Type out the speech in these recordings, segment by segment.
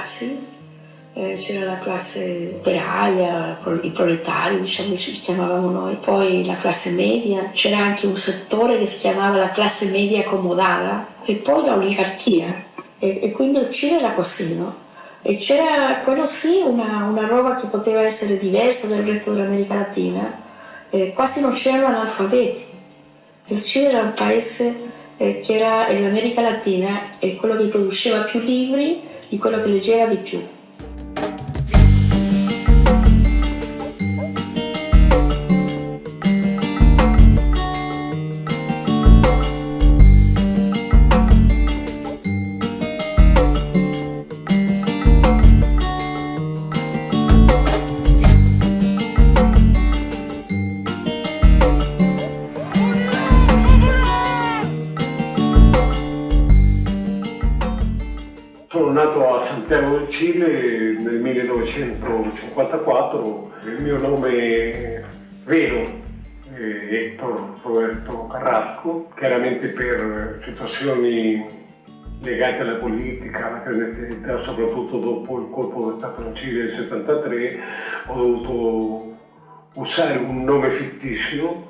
classi, eh, c'era la classe operaia, i proletari, diciamo, ci chiamavamo noi, poi la classe media, c'era anche un settore che si chiamava la classe media accomodata e poi l'oligarchia. E, e, quindi il Cile era così, no? E c'era, quello sì, una, una, roba che poteva essere diversa dal resto dell'America Latina, eh, quasi non c'erano analfabeti. Il Cile era un paese eh, che era, l'America Latina, è quello che produceva più libri di quello che leggeva di più. Santiago del Cile nel 1954, il mio nome vero è Hector Roberto Carrasco, chiaramente per situazioni legate alla politica, alla clandestinità, soprattutto dopo il colpo di Stato in Cile del 73, ho dovuto usare un nome fittizio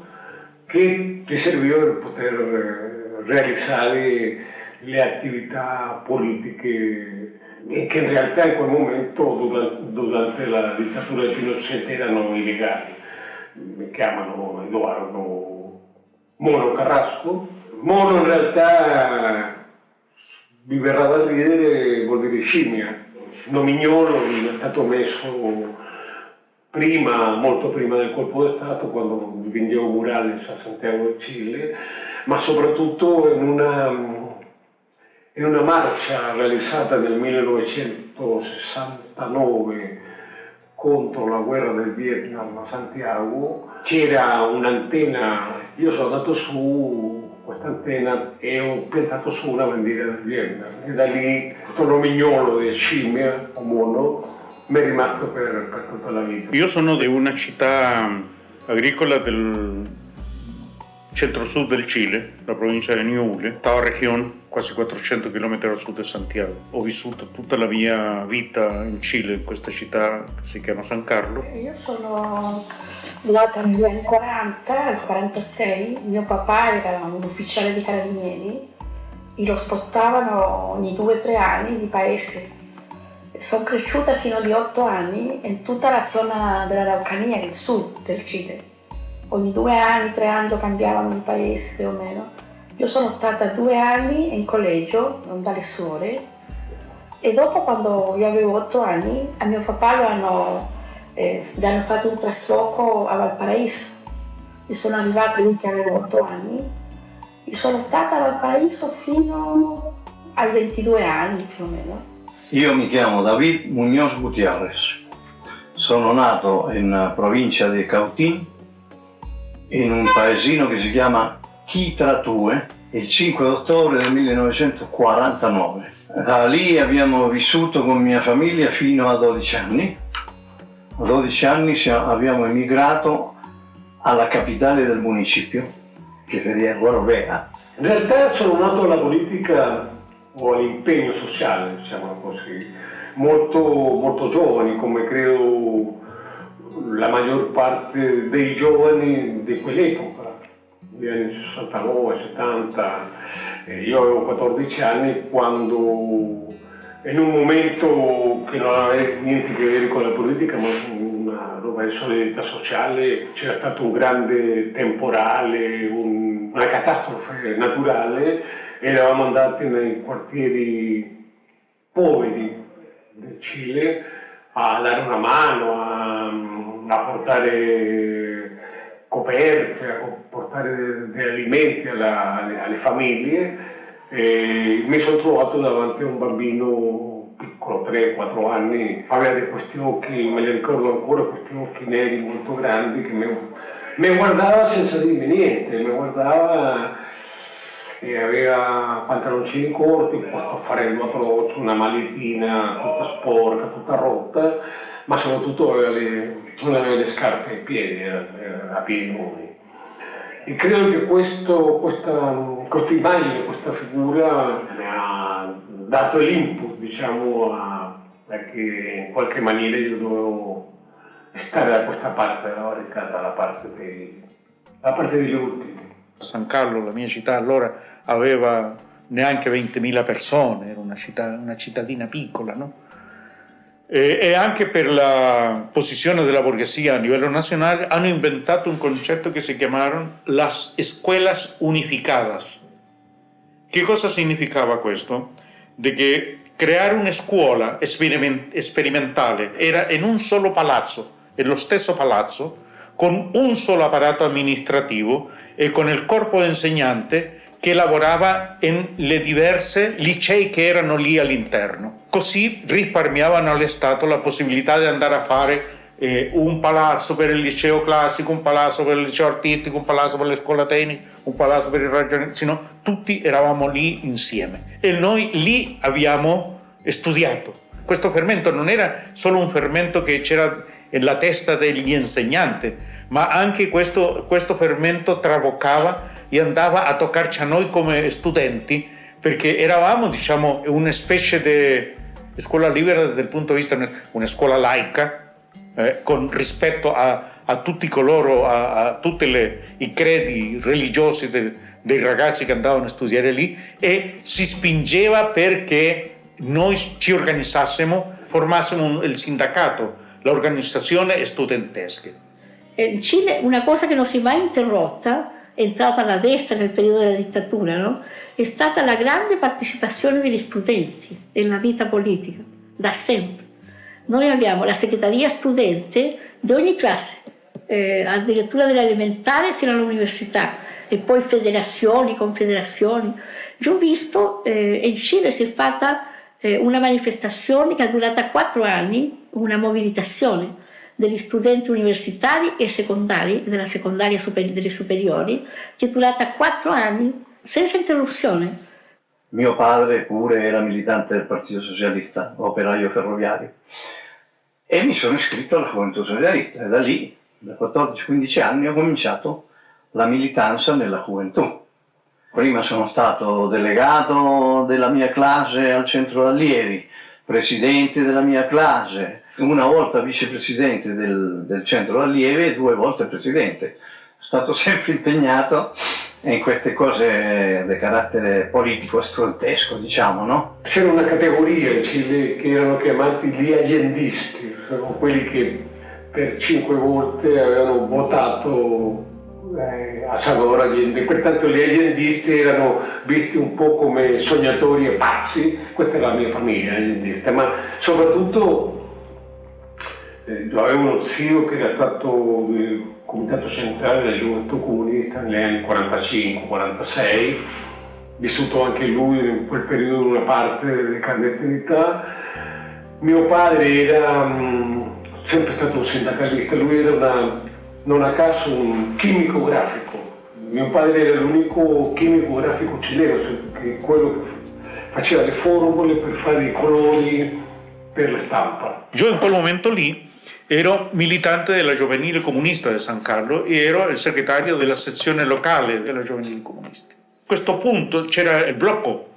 che mi serviva per poter realizzare le attività politiche che in realtà in quel momento durante, la dittatura di Pinochet erano illegali. Mi chiamano Edoardo Mono Carrasco. Mono in realtà vi verrà da ridere, vuol dire scimmia. Nomignolo è stato messo prima, molto prima del colpo di Stato, quando dipingevo murali a Santiago del Cile, ma soprattutto in una in una marcia realizzata nel 1969 contro la guerra del Vietnam a Santiago c'era un'antenna, io sono andato su questa antenna e ho piantato su una bandiera del Vietnam e da lì questo nomignolo di scimmia o mono mi è rimasto per, per tutta la vita. Io sono di una città agricola del centro-sud del Cile, la provincia di Ñuble, Tao Región, quasi 400 km a sud di Santiago. Ho vissuto tutta la mia vita in Cile, in questa città che si chiama San Carlo. Io sono nata negli anni 40, al 46, mio papà era un ufficiale di carabinieri e lo spostavano ogni due o tre anni di paese. Sono cresciuta fino agli otto anni in tutta la zona dell'Araucania, il sud del Cile. Ogni due anni, tre anni lo cambiavano di paese più o meno io sono stata due anni in collegio, dalle suore, e dopo quando io avevo otto anni, a mio papà lo hanno, eh, gli hanno fatto un trasloco a Valparaiso. Io sono arrivata lì che avevo otto anni. Io sono stata a Valparaiso fino ai 22 anni più o meno. Io mi chiamo David Muñoz Gutiérrez. Sono nato in provincia di Cautín, in un paesino che si chiama Chitratue il 5 ottobre del 1949. Da lì abbiamo vissuto con mia famiglia fino a 12 anni. A 12 anni abbiamo emigrato alla capitale del municipio, che sería Gorbea. In realtà sono nato alla politica o all'impegno sociale, diciamo così, molto, molto giovani, come credo la maggior parte dei giovani di quell'epoca negli anni 69, 70, eh, io avevo 14 anni quando in un momento che non aveva niente a che vedere con la politica, ma una roba di solidarietà sociale, c'era stato un grande temporale, un, una catastrofe naturale eravamo andati nei quartieri poveri del Cile a dare una mano, a, a portare coperte, a portare degli alimenti alla, alle, alle, famiglie, e mi sono trovato davanti a un bambino piccolo, 3-4 anni, aveva questi occhi, me li ricordo ancora, questi occhi neri molto grandi che mi, mi guardava senza dirmi niente, mi guardava e aveva pantaloncini corti, questo farello atroce, una maletina tutta sporca, tutta rotta, ma soprattutto aveva le, non le scarpe ai piedi, era, era a piedi nudi. E credo che questo, questa, questa immagine, questa figura mi ha dato l'input diciamo, a, perché in qualche maniera io dovevo stare da questa parte della barricata, dalla parte, dei, dalla parte degli ultimi. San Carlo, la mia città, allora aveva neanche 20.000 persone, era una, città, una cittadina piccola, no? E, e, anche per la posizione della borghesia a livello nazionale hanno inventato un concetto che si chiamarono las escuelas unificadas. Che cosa significava questo? Di che creare una scuola sperimentale era in un solo palazzo, nello stesso palazzo, con un solo apparato amministrativo e con il corpo insegnante che lavorava nelle diverse licei che erano lì all'interno. Così risparmiavano allo la possibilità di andare a fare eh, un palazzo per il liceo classico, un palazzo per il liceo artistico, un palazzo per le scuole tecniche, un palazzo per il ragionamento, sino tutti eravamo lì insieme. E noi lì abbiamo studiato. Questo fermento non era solo un fermento che c'era nella testa degli insegnanti, ma anche questo, questo fermento traboccava e andava a toccarci a noi come studenti perché eravamo diciamo una specie di scuola libera dal punto di vista una scuola laica eh, con rispetto a, a tutti coloro, a, a tutti i credi religiosi de, dei ragazzi che andavano a studiare lì e si spingeva perché noi ci organizzassimo, formassimo il sindacato, l'organizzazione studentesca. In Cile una cosa che non si è mai interrotta entrata alla destra nel periodo della dittatura, no? è stata la grande partecipazione degli studenti nella vita politica, da sempre. Noi abbiamo la segreteria studente di ogni classe, eh, addirittura dell'elementare fino all'università, e poi federazioni, confederazioni. Io ho visto, eh, in Cile si è fatta eh, una manifestazione che è durata quattro anni, una mobilitazione, degli studenti universitari e secondari, della secondaria super, delle superiori, durata quattro anni senza interruzione. Mio padre pure era militante del Partito Socialista, operaio ferroviario, e mi sono iscritto alla Gioventù Socialista e da lì, da 14-15 anni, ho cominciato la militanza nella Gioventù. Prima sono stato delegato della mia classe al centro allievi, presidente della mia classe, una volta vicepresidente del, del centro allievi e due volte presidente. Sono stato sempre impegnato in queste cose di carattere politico studentesco, diciamo, no? C'era una categoria che erano chiamati gli agendisti, sono quelli che per cinque volte avevano votato eh, a Savora Allende, pertanto gli agendisti erano visti un po' come sognatori e pazzi, questa era la mia famiglia agendista, ma soprattutto eh, avevo uno zio che era stato del comitato centrale della gioventù comunista negli anni 45-46, vissuto anche lui in quel periodo una parte delle clandestinità. Mio padre era mh, sempre stato un sindacalista, lui era una, non a caso un chimico grafico. Mio padre era l'unico chimico grafico cileno, quello che faceva le formule per fare i colori per la stampa. Io in quel momento lì Ero militante della Giovanile Comunista di San Carlo e ero il segretario della sezione locale della Giovanile Comunista. A questo punto c'era il blocco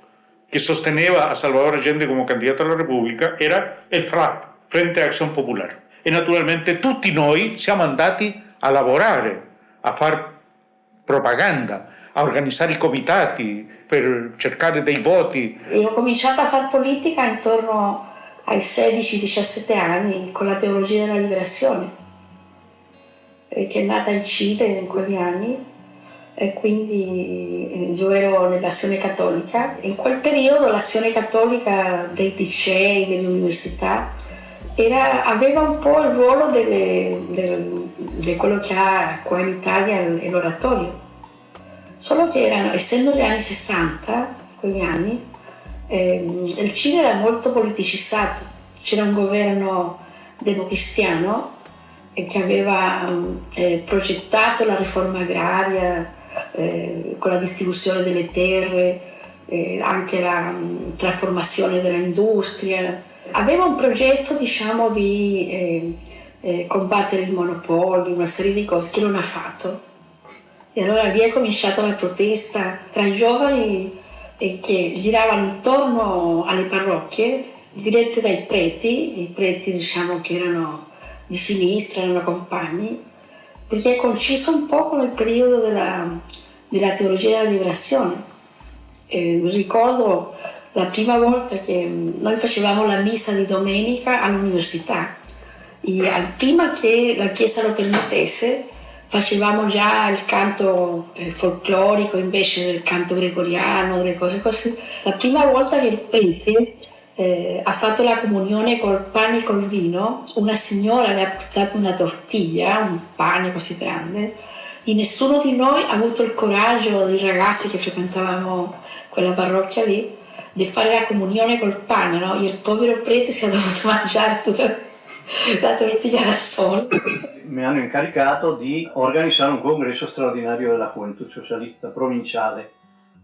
che sosteneva a Salvador Allende come candidato alla Repubblica, era il FRAP, Frente Azione Popolare. E naturalmente tutti noi siamo andati a lavorare, a fare propaganda, a organizzare i comitati per cercare dei voti. E ho cominciato a fare politica intorno ai 16-17 anni con la teologia della liberazione, che è nata in Cile in quegli anni e quindi eh, io ero nell'azione cattolica. In quel periodo l'azione cattolica dei licei, delle università, era, aveva un po' il ruolo di quello che ha qua in Italia l'oratorio. Solo che erano, essendo gli anni 60, quegli anni, eh, il Cile era molto politicizzato, c'era un governo democristiano che aveva eh, progettato la riforma agraria eh, con la distribuzione delle terre, eh, anche la um, trasformazione dell'industria. Aveva un progetto diciamo, di eh, eh, combattere il monopolio, una serie di cose che non ha fatto. E allora lì è cominciata la protesta tra i giovani che giravano intorno alle parrocchie dirette dai preti, i preti diciamo che erano di sinistra, erano compagni, perché è conciso un po' con il periodo della, della teologia della liberazione. Eh, ricordo la prima volta che noi facevamo la messa di domenica all'università, prima che la Chiesa lo permettesse, facevamo già il canto eh, folclorico invece del canto gregoriano, delle cose così. La prima volta che il prete eh, ha fatto la comunione col pane e col vino, una signora le ha portato una tortiglia, un pane così grande, e nessuno di noi ha avuto il coraggio, dei ragazzi che frequentavamo quella parrocchia lì, di fare la comunione col pane, no? E il povero prete si è dovuto mangiare tutta la tortiglia da solo. Mi hanno incaricato di organizzare un congresso straordinario della Juventud Socialista provinciale.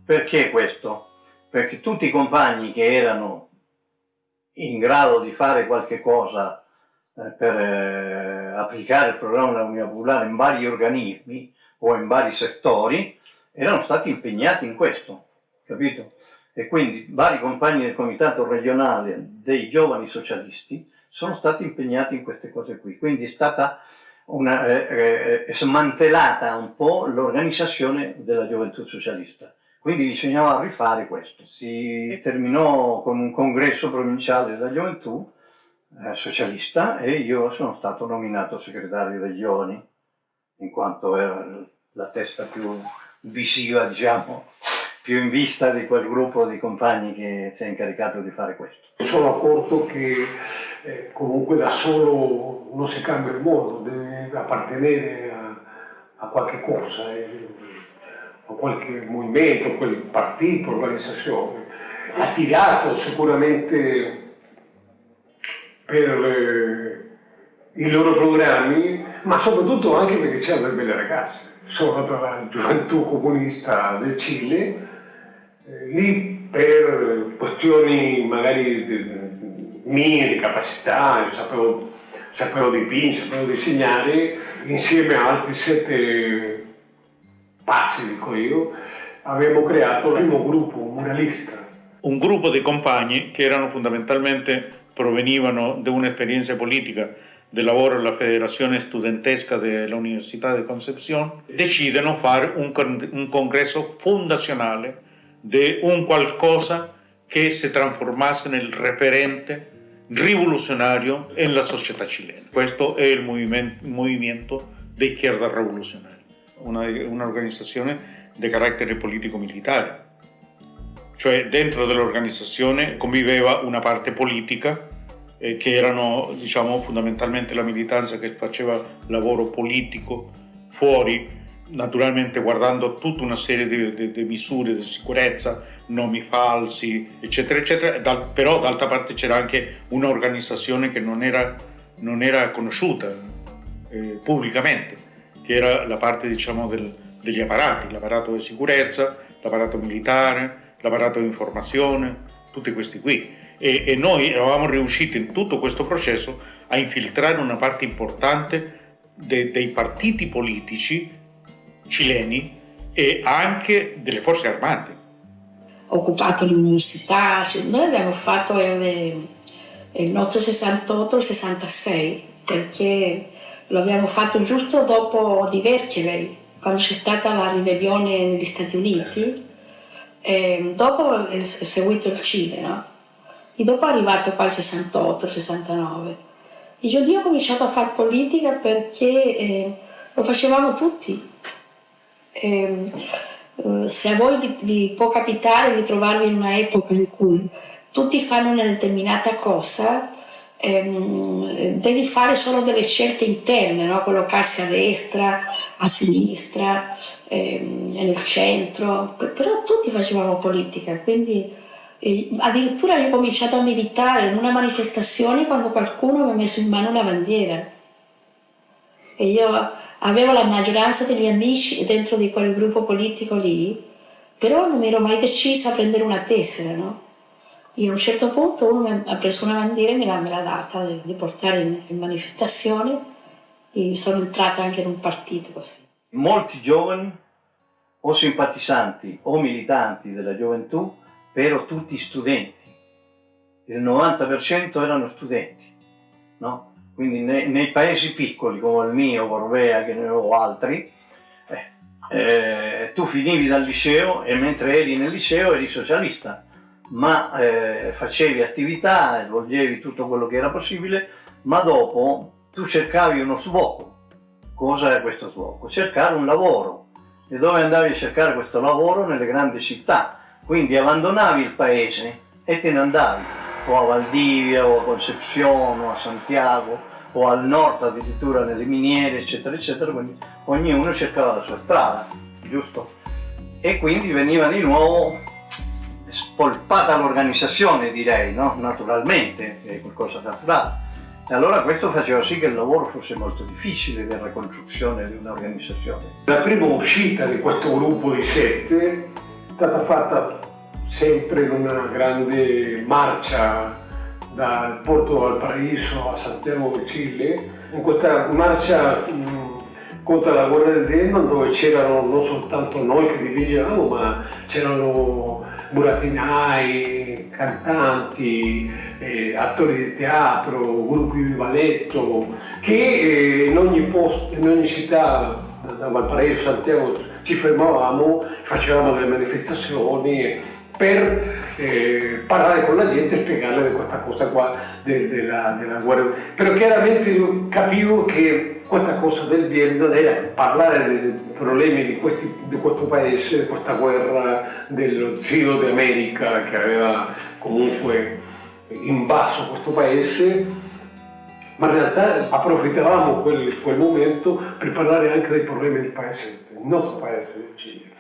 Perché questo? Perché tutti i compagni che erano in grado di fare qualche cosa eh, per eh, applicare il programma dell'Unione Popolare in vari organismi o in vari settori, erano stati impegnati in questo, capito? E quindi vari compagni del comitato regionale dei giovani socialisti sono stati impegnati in queste cose qui. Quindi è stata una, eh, eh, smantellata un po' l'organizzazione della gioventù socialista. Quindi bisognava rifare questo. Si terminò con un congresso provinciale della gioventù eh, socialista e io sono stato nominato segretario dei giovani, in quanto era la testa più visiva, diciamo, più in vista di quel gruppo di compagni che si è incaricato di fare questo. Mi sono accorto che comunque da solo non si cambia il mondo, deve appartenere a, a qualche cosa. Eh o qualche movimento, quel partito, organizzazione, ha tirato sicuramente per eh, i loro programmi, ma soprattutto anche perché c'erano delle belle ragazze. Sono andato alla gioventù comunista del Cile, eh, lì per questioni magari mie di capacità, sapevo, sapevo dipingere, sapevo disegnare, insieme a altri sette pazzi, dico io, abbiamo creato il primo gruppo muralista. Un gruppo di compagni che erano fondamentalmente, provenivano da un'esperienza politica del lavoro alla Federazione Studentesca dell'Università di Concepción, decidono fare un, un congresso fondazionale di un qualcosa che si trasformasse nel referente rivoluzionario nella società cilena. Questo è il movimento, movimento di izquierda rivoluzionaria un'organizzazione una di carattere politico-militare. Cioè dentro dell'organizzazione conviveva una parte politica eh, che erano diciamo, fondamentalmente la militanza che faceva lavoro politico fuori naturalmente guardando tutta una serie di, di, misure di sicurezza, nomi falsi, eccetera, eccetera, dal, però d'altra parte c'era anche un'organizzazione che non era, non era conosciuta eh, pubblicamente che era la parte diciamo, del, degli apparati, l'apparato di sicurezza, l'apparato militare, l'apparato di informazione, tutti questi qui. E, e, noi eravamo riusciti in tutto questo processo a infiltrare una parte importante de, dei partiti politici cileni e anche delle forze armate. Occupato l'università, cioè noi abbiamo fatto il, il nostro 68 il 66 perché lo abbiamo fatto giusto dopo Divergere, quando c'è stata la ribellione negli Stati Uniti, e dopo è seguito il Cile, no? E dopo è arrivato qua il 68, il 69. E io ho cominciato a fare politica perché eh, lo facevamo tutti. E, eh, se a voi vi, vi può capitare di trovarvi in un'epoca in cui tutti fanno una determinata cosa, ehm, devi fare solo delle scelte interne, no? collocarsi a destra, a sinistra, ehm, nel centro, però tutti facevamo politica, quindi eh, addirittura io ho cominciato a militare in una manifestazione quando qualcuno mi ha messo in mano una bandiera. E io avevo la maggioranza degli amici dentro di quel gruppo politico lì, però non mi ero mai decisa a prendere una tessera, no? E a un certo punto uno mi ha preso una bandiera e me l'ha, data di portare in, in manifestazioni e sono entrata anche in un partito così. Molti giovani o simpatizzanti o militanti della gioventù, però tutti studenti. il 90% erano studenti, no? Quindi nei, nei, paesi piccoli come il mio, Corvea, che ne ho altri, eh, eh, tu finivi dal liceo e mentre eri nel liceo eri socialista, ma eh, facevi attività, svolgevi tutto quello che era possibile, ma dopo tu cercavi uno sbocco. Cosa è questo sbocco? Cercare un lavoro. E dove andavi a cercare questo lavoro? Nelle grandi città. Quindi abbandonavi il paese e te ne andavi o a Valdivia o a Concepción o a Santiago o al nord addirittura nelle miniere eccetera eccetera, quindi ognuno cercava la sua strada, giusto? E quindi veniva di nuovo spolpata l'organizzazione direi, no? naturalmente, è qualcosa naturale. E allora questo faceva sì che il lavoro fosse molto difficile di ricostruzione di un'organizzazione. La prima uscita di questo gruppo di sette è stata fatta sempre in una grande marcia dal Porto Valparaíso a Santiago de Chile, in questa marcia contro la guerra del Vietnam dove c'erano non soltanto noi che dirigevamo ma c'erano burattinai, cantanti, eh, attori di teatro, gruppi di balletto, che eh, in, ogni posto, in ogni città, da Valparaiso, Santiago, ci fermavamo, facevamo delle manifestazioni per eh, parlare con la gente e spiegarle questa cosa de, la, della guerra. Però chiaramente capivo che questa cosa del Vietnam era parlare dei problemi di, questi, di, questo paese, di questa guerra dello zio d'America che aveva comunque invaso questo paese, ma in realtà approfittavamo quel, quel momento per parlare anche dei problemi del paese, del nostro paese del Cile.